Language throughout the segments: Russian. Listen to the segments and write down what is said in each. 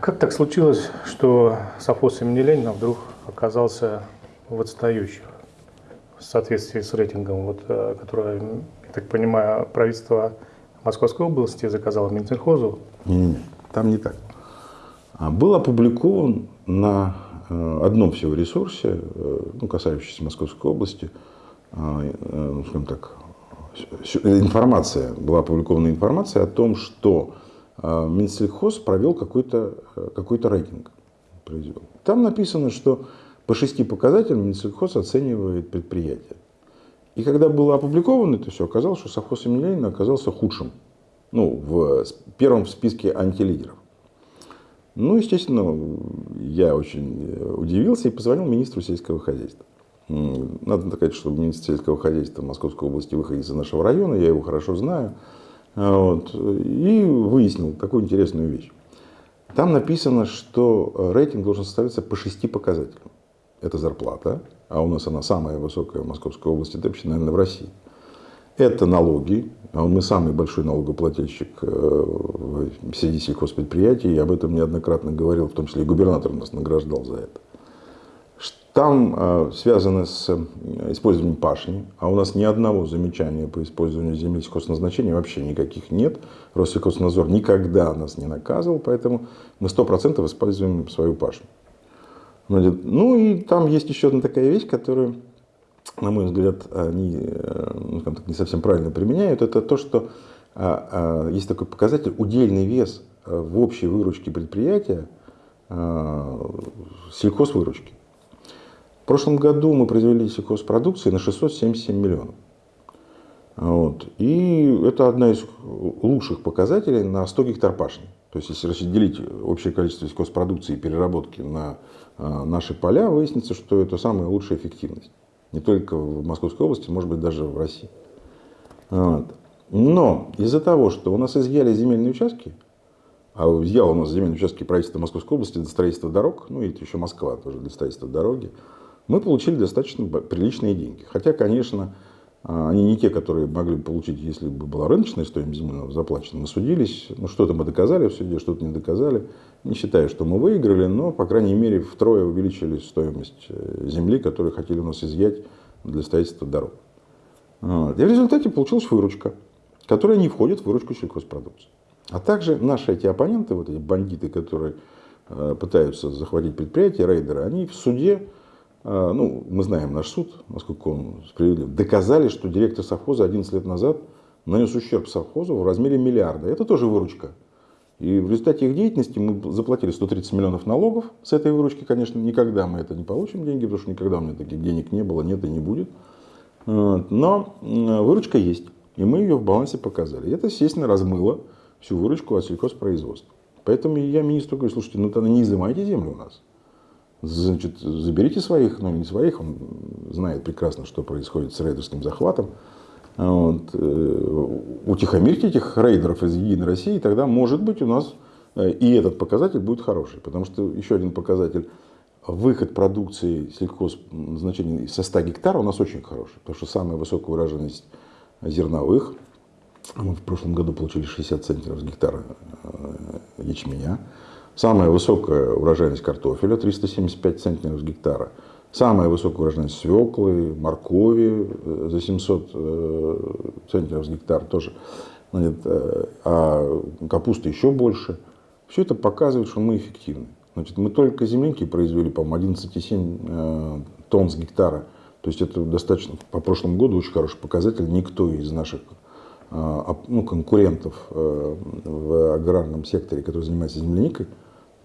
Как так случилось, что совхоз имени Ленина вдруг оказался в отстающих в соответствии с рейтингом, вот, э, которое, я так понимаю, правительство Московской области заказало Минсельхозу? Не-не-не, там не так. А был опубликован на э, одном всего ресурсе, э, ну, касающийся Московской области, ну, скажем так, информация, была опубликована информация о том, что Минсельхоз провел какой-то какой рейтинг. Произвел. Там написано, что по шести показателям Минсельхоз оценивает предприятие. И когда было опубликовано это все, оказалось, что совхоз имени Ленина оказался худшим. Ну, в первом в списке антилидеров. Ну, естественно, я очень удивился и позвонил министру сельского хозяйства. Надо сказать, что министр сельского хозяйства Московской области выходит из нашего района, я его хорошо знаю. Вот, и выяснил такую интересную вещь. Там написано, что рейтинг должен составляться по шести показателям это зарплата, а у нас она самая высокая в Московской области, да вообще, наверное, в России. Это налоги, а мы самый большой налогоплательщик э, среди сельхозпредприятий, я об этом неоднократно говорил, в том числе и губернатор нас награждал за это. Там э, связано с э, использованием пашни, а у нас ни одного замечания по использованию земли сельхозназначения вообще никаких нет. Россельхознадзор никогда нас не наказывал, поэтому мы 100% используем свою пашню. Ну и там есть еще одна такая вещь, которую, на мой взгляд, они э, ну, так, не совсем правильно применяют. Это то, что а, а, есть такой показатель удельный вес в общей выручке предприятия сельхозвыручки. Прошлом году мы произвели сельхозпродукции на 677 миллионов. Вот. И это одна из лучших показателей на 100 гектар пашни. То есть, если разделить общее количество сельхозпродукции и переработки на а, наши поля, выяснится, что это самая лучшая эффективность. Не только в Московской области, может быть, даже в России. Вот. Но из-за того, что у нас изъяли земельные участки, а изъяло у нас земельные участки правительства Московской области для строительства дорог, ну и еще Москва тоже для строительства дороги, мы получили достаточно приличные деньги. Хотя, конечно, а, они не те, которые могли бы получить, если бы была рыночная стоимость земли заплачена. Мы судились, ну что-то мы доказали в суде, что-то не доказали. Не считаю, что мы выиграли, но, по крайней мере, втрое увеличили стоимость э, земли, которую хотели у нас изъять для строительства дорог. И в результате получилась выручка, которая не входит в выручку сельхозпродукции. А также наши эти оппоненты, вот эти бандиты, которые э, пытаются захватить предприятия, рейдеры, они в суде а, ну, мы знаем наш суд, насколько он справедлив, доказали, что директор совхоза 11 лет назад нанес ущерб совхозу в размере миллиарда. Это тоже выручка. И в результате их деятельности мы заплатили 130 миллионов налогов. С этой выручки, конечно, никогда мы это не получим деньги, потому что никогда у меня таких денег не было, нет и не будет. Но выручка есть, и мы ее в балансе показали. И это, естественно, размыло всю выручку от сельхозпроизводства. Поэтому я министру говорю, слушайте, ну тогда не изымайте землю у нас. Значит, заберите своих, ну не своих, он знает прекрасно, что происходит с рейдерским захватом. Вот. Э, утихомирьте этих рейдеров из Единой России, и тогда, может быть, у нас э, и этот показатель будет хороший. Потому что еще один показатель, выход продукции сельхозназначения со 100 гектаров у нас очень хороший. Потому что самая высокая урожайность зерновых, мы в прошлом году получили 60 центнеров с гектара э, ячменя. Самая высокая урожайность картофеля 375 центнеров с гектара. Самая высокая урожайность свеклы, моркови э, за 700 э, центнеров с гектара тоже. Значит, э, а капуста еще больше. Все это показывает, что мы эффективны. Значит, мы только земляники произвели, по-моему, 11,7 тонн с гектара. То есть это достаточно, по прошлому году очень хороший показатель. Никто из наших ну, конкурентов в аграрном секторе, который занимается земляникой,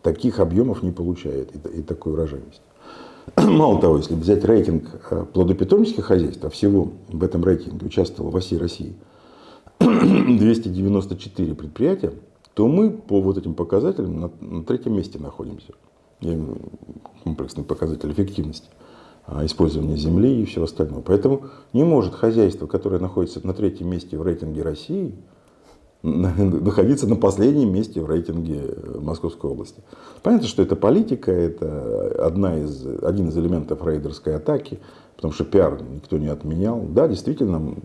таких объемов не получает и, и такой урожайности. Мало того, если взять рейтинг э, плодопитомнических хозяйств, а всего в этом рейтинге участвовало во всей России 294 предприятия, то мы по вот этим показателям на, на третьем месте находимся. Комплексный показатель эффективности а, использования земли и всего остального. Поэтому не может хозяйство, которое находится на третьем месте в рейтинге России, находиться на последнем месте в рейтинге Московской области. Понятно, что это политика, это одна из, один из элементов рейдерской атаки, потому что пиар никто не отменял. Да, действительно,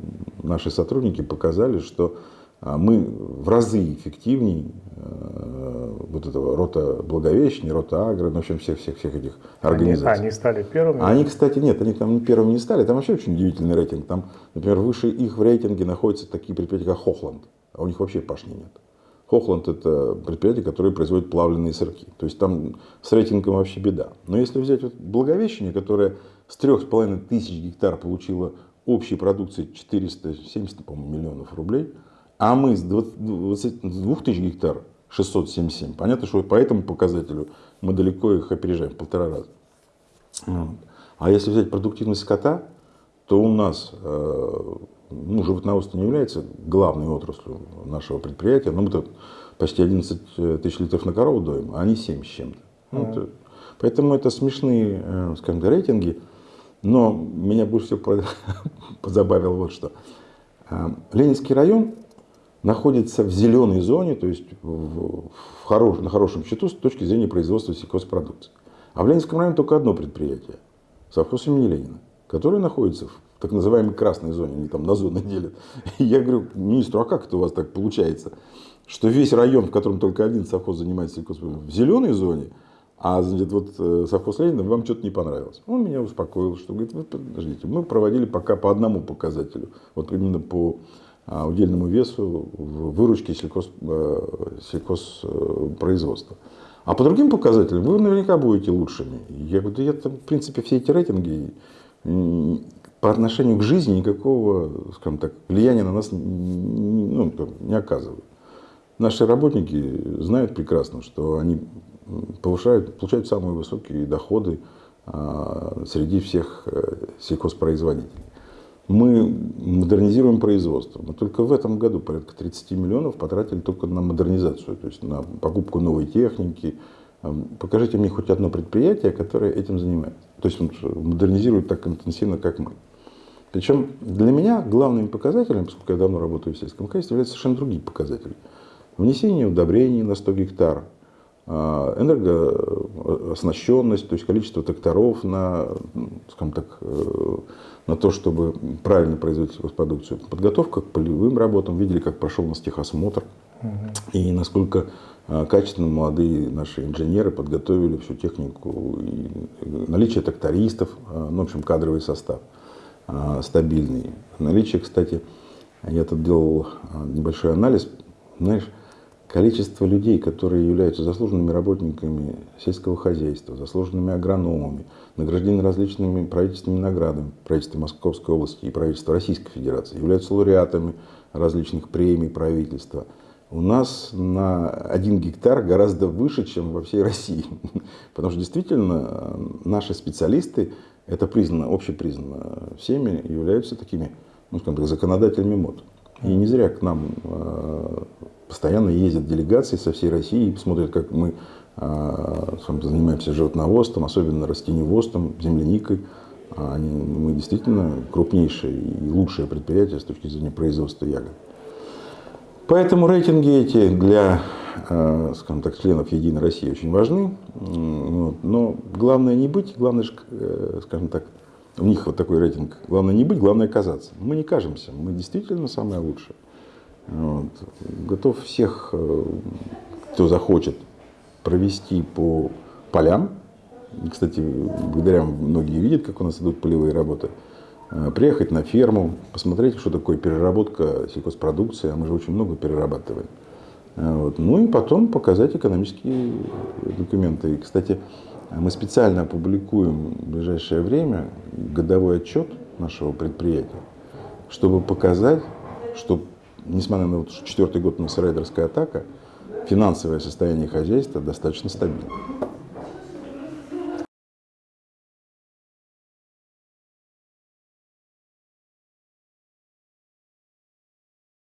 наши сотрудники показали, что а мы в разы эффективнее э, вот этого рота Благовещения, рота Агро, ну, в общем, всех-всех-всех этих организаций. Они, они стали первыми? Они, кстати, нет, они там первыми не стали, там вообще очень удивительный рейтинг. Там, например, выше их в рейтинге находятся такие предприятия, как Хохланд, а у них вообще пашни нет. Хохланд – это предприятие, которое производит плавленые сырки. То есть там с рейтингом вообще беда. Но если взять вот Благовещение, которое с 3,5 тысяч гектар получило общей продукции 470, по-моему, миллионов рублей – а мы с 22 тысяч гектар 677. Понятно, что по этому показателю мы далеко их опережаем в полтора раза. Вот. А если взять продуктивность скота, то у нас э, ну, животноводство не является главной отраслью нашего предприятия. Но мы тут почти 11 тысяч литров на корову доим, а они 7 с чем-то. Mm. Вот. Поэтому это смешные, э, скажем так, рейтинги. Но меня больше всего позабавило вот что. Э, Ленинский район находится в зеленой зоне, то есть в, в хорош, на хорошем счету с точки зрения производства сельхозпродукции. А в Ленинском районе только одно предприятие, совхоз имени Ленина, которое находится в так называемой красной зоне, они там на зоны делят. И я говорю министру, а как это у вас так получается, что весь район, в котором только один совхоз занимается сельхозпродукцией, в зеленой зоне, а значит, вот э, совхоз Ленина вам что-то не понравилось. Он меня успокоил, что говорит, вы подождите, мы проводили пока по одному показателю, вот именно по удельному весу в выручке сельхоз, э, сельхозпроизводства. А по другим показателям вы наверняка будете лучшими. Я говорю, да я там, в принципе, все эти рейтинги по отношению к жизни никакого, скажем так, влияния на нас ну, не оказывают. Наши работники знают прекрасно, что они повышают, получают самые высокие доходы а, среди всех э, сельхозпроизводителей мы модернизируем производство. Мы только в этом году порядка 30 миллионов потратили только на модернизацию, то есть на покупку новой техники. Покажите мне хоть одно предприятие, которое этим занимается. То есть модернизирует так интенсивно, как мы. Причем для меня главными показателями, поскольку я давно работаю в сельском хозяйстве, являются совершенно другие показатели. Внесение удобрений на 100 гектар, энергооснащенность, то есть количество тракторов на, скажем так, э, на то, чтобы правильно производить продукцию. Подготовка к полевым работам, видели, как прошел у нас техосмотр, угу. и насколько а, качественно молодые наши инженеры подготовили всю технику, и наличие трактористов, а, ну, в общем, кадровый состав стабильный. Наличие, кстати, я тут делал небольшой анализ, знаешь, количество людей, которые являются заслуженными работниками сельского хозяйства, заслуженными агрономами, награждены различными правительственными наградами правительства Московской области и правительства Российской Федерации, являются лауреатами различных премий правительства. У нас на один гектар гораздо выше, чем во всей России. Потому что действительно наши специалисты, это признано, общепризнано всеми, являются такими, ну, скажем так, законодателями мод. И не зря к нам э, постоянно ездят делегации со всей России и смотрят, как мы э, занимаемся животноводством, особенно растеневодством, земляникой. А они, мы действительно крупнейшее и лучшее предприятие с точки зрения производства ягод. Поэтому рейтинги эти для э, скажем так, членов Единой России очень важны. Но главное не быть, главное, скажем так, у них вот такой рейтинг. Главное не быть, главное казаться. Мы не кажемся, мы действительно самое лучшее. Вот. Готов всех, э, кто захочет, провести по полям. Кстати, благодаря многие видят, как у нас идут полевые работы. Э, приехать на ферму, посмотреть, что такое переработка сельхозпродукции, а мы же очень много перерабатываем. Э, вот. Ну и потом показать экономические документы. И, кстати, мы специально опубликуем в ближайшее время годовой отчет нашего предприятия, чтобы показать, что, несмотря на вот четвертый год на рейдерская атака, финансовое состояние хозяйства достаточно стабильно.